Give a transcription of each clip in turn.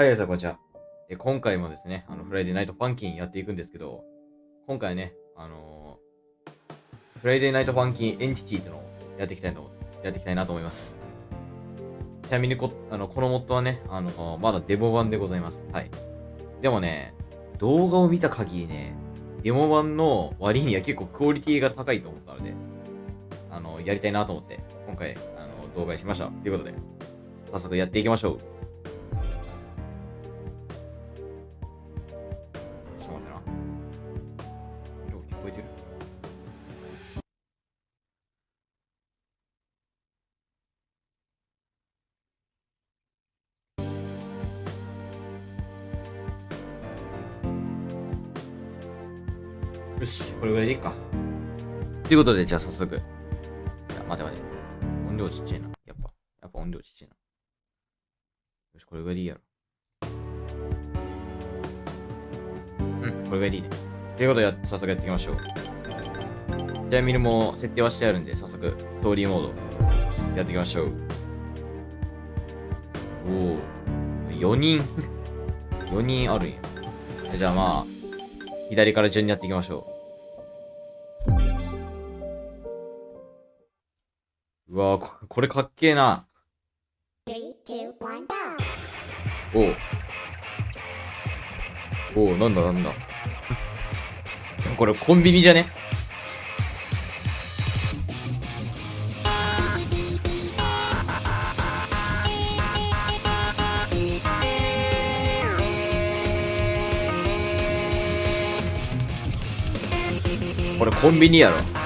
はい、皆さん、こんにちは。え今回もですね、あの、フライデーナイトファンキンやっていくんですけど、今回ね、あのーフライデーナイトファンキンエンティティっていうのをやっていきたいと、やっていきたいなと思います。ちなみにこ、あの、このモッドはね、あのまだデモ版でございます。はい。でもね、動画を見た限りね、デモ版の割には結構クオリティが高いと思ったので、あの、やりたいなと思って、今回、あの、動画にしました。ということで、早速やっていきましょう。これぐらいでいいか。ということで、じゃあ早速。いや、待て待て。音量ちっちゃいな。やっぱ、やっぱ音量ちっちゃいな。よし、これぐらいでいいやろ。うん、これぐらいでいいね。ということでや、早速やっていきましょう。ちなみにも設定はしてあるんで、早速、ストーリーモード、やっていきましょう。おお、4人、4人あるんや。じゃあまあ、左から順にやっていきましょうう。わーこ、れかっけえな。Three, two, one, go! お。おう、なんだなんだ。これコンビニじゃね？これコンビニやろ。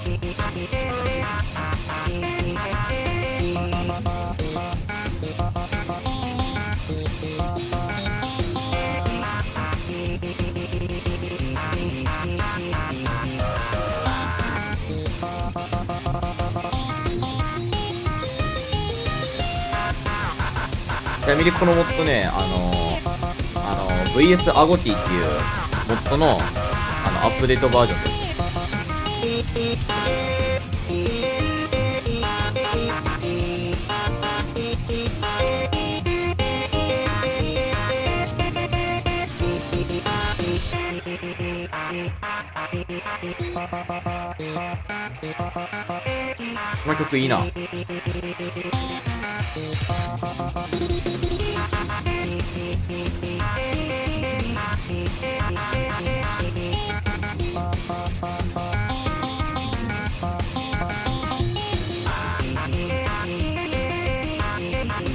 ちなみにこのモッドね、あのー、あのー VS アゴティっていうモッドのあのアップデートバージョンです。この曲いいな。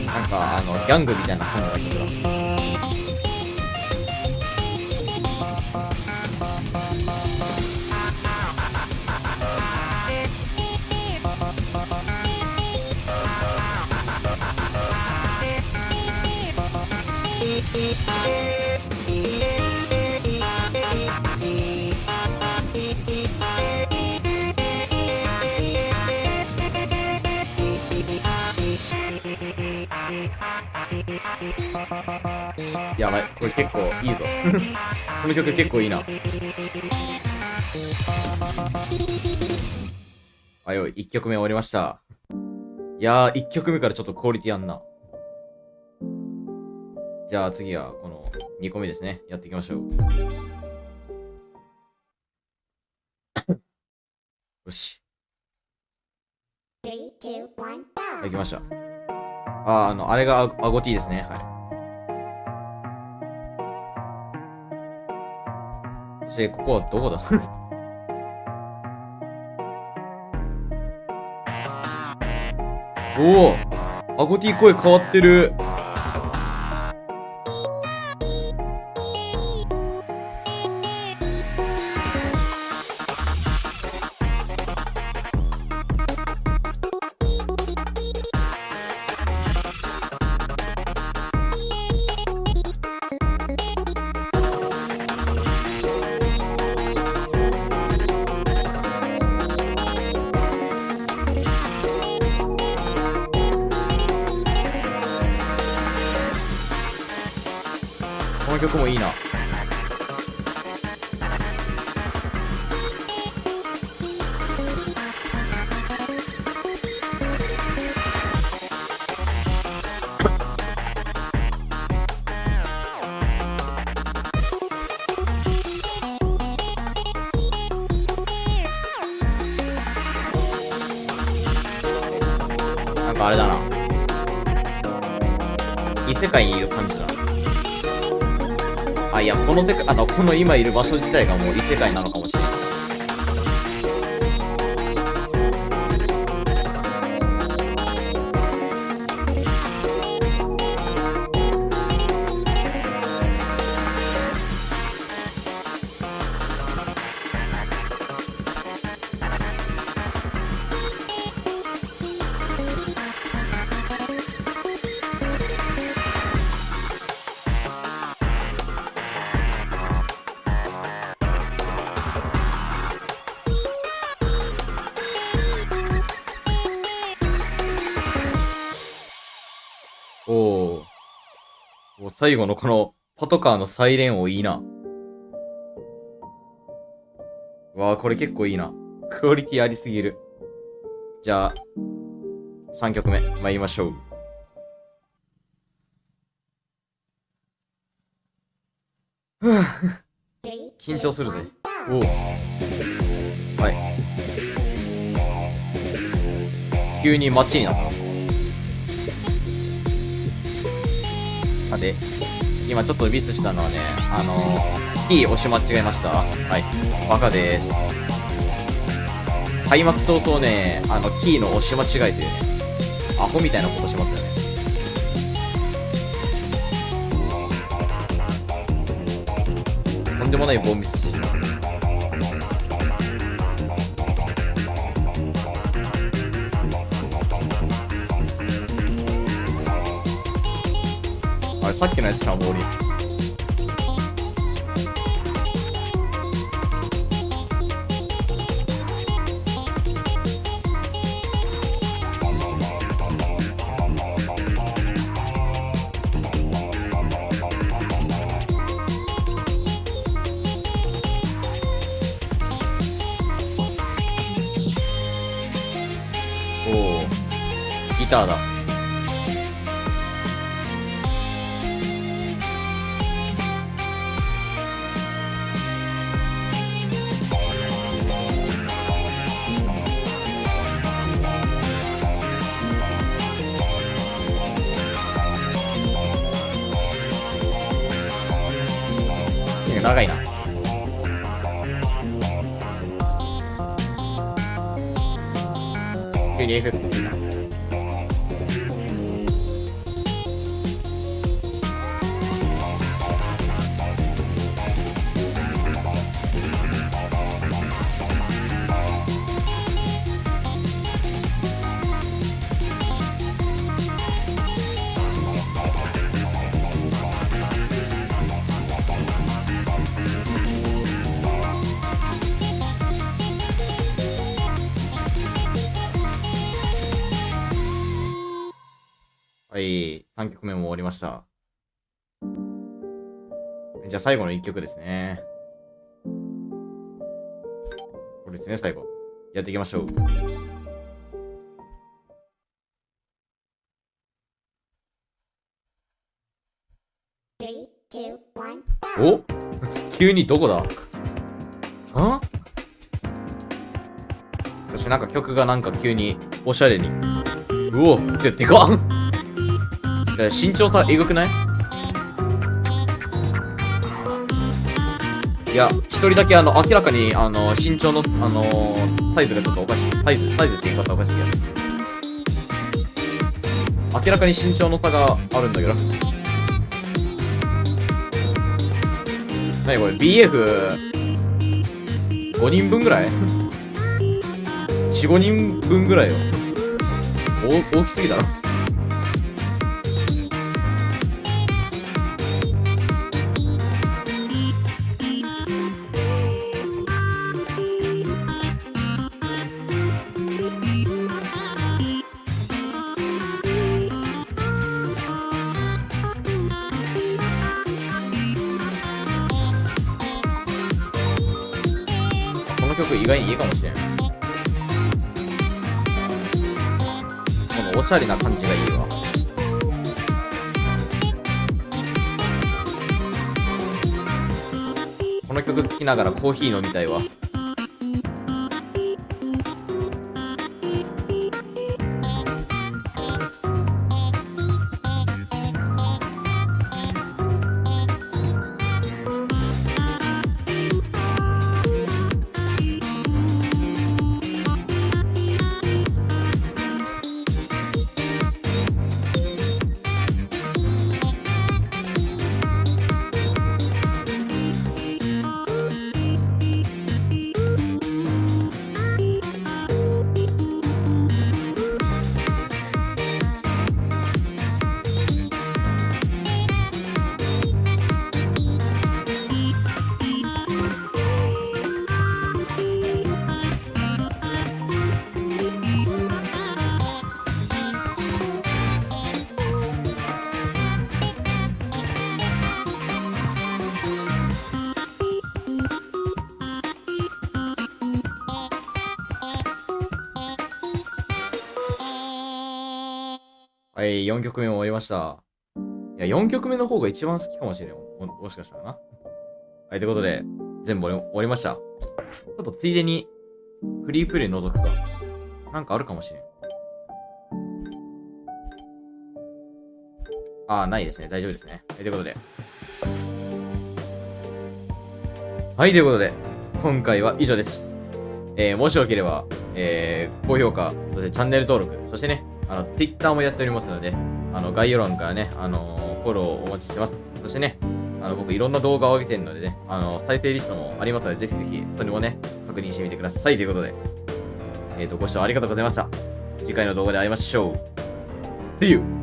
なんか、あの、ギャングみたいな感じの曲だ。やばい、これ結構いいぞ。この曲結構いいな。あよい、1曲目終わりました。いやー、1曲目からちょっとクオリティあんな。じゃあ次はこの2個目ですね。やっていきましょう。よし、で!きました。あー、あの、あれがアアゴティですね。はい。そして、ここはどこだ？おおアゴティ声変わってる。曲もいいな。なんかあれだな。異世界にいる感じだ。あ、いや、このて、あの、この今いる場所自体がもう異世界なのかもしれない。最後のこのパトカーのサイレン音いいな。わあ、これ結構いいな。クオリティありすぎる。じゃあ、3曲目、参りましょう。緊張するぜおお。はい。急に街になった。さて、今ちょっとミスしたのはね、あのー、キー押し間違えました。はい。バカです。開幕早々ね、あの、キーの押し間違えてね、アホみたいなことしますよね。とんでもないボンミスさっきのやつかボール。おおギターだ。長いな。急にエはい、3曲目も終わりました。じゃあ最後の1曲ですね。これですね、最後。やっていきましょう。Three, two, one, go. お？急にどこだ？あ？そしてなんか曲がなんか急におしゃれに。うおででかっえ身長差えぐくない？いや、一人だけあの、明らかにあの、身長の、あのーサイズがちょっとおかしい。サイズ、サイズって言い方おかしいや明らかに身長の差があるんだけど。なにこれ ?BF5 人分ぐらい ?4、5人分ぐらいよ。大大きすぎだろ。外にいいかもしれん。このおしゃれな感じがいいわ。この曲聴きながらコーヒー飲みたいわ。はい、4曲目終わりました。いや、4曲目の方が一番好きかもしれん。ももしかしたらな。はい、ということで、全部終わりました。ちょっとついでに、フリープレイ覗くか。なんかあるかもしれん。ああ、ないですね。大丈夫ですね。はい、ということで。はい、ということで、今回は以上です。えー、もしよければ、えー、高評価、そしてチャンネル登録、そしてね、あの、Twitter もやっておりますので、あの、概要欄からね、あのフォローをお待ちしてます。そしてね、あの、僕いろんな動画を上げてるのでね、あの、再生リストもありますので、ぜひぜひ、それもね、確認してみてください。ということで、えっ、と、ご視聴ありがとうございました。次回の動画で会いましょう。See you!